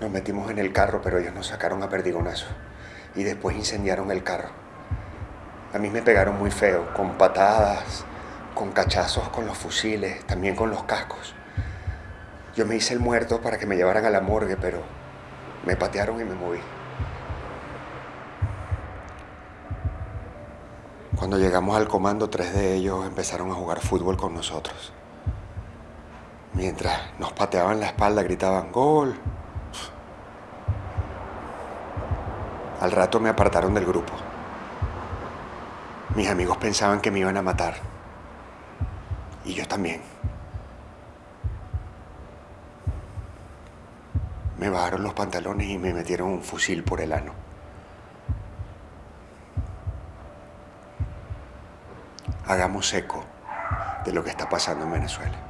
Nos metimos en el carro, pero ellos nos sacaron a perdigonazo. Y después incendiaron el carro. A mí me pegaron muy feo, con patadas, con cachazos con los fusiles, también con los cascos. Yo me hice el muerto para que me llevaran a la morgue, pero me patearon y me moví. Cuando llegamos al comando, tres de ellos empezaron a jugar fútbol con nosotros. Mientras nos pateaban la espalda, gritaban ¡Gol! Al rato me apartaron del grupo. Mis amigos pensaban que me iban a matar. Y yo también. Me bajaron los pantalones y me metieron un fusil por el ano. Hagamos eco de lo que está pasando en Venezuela.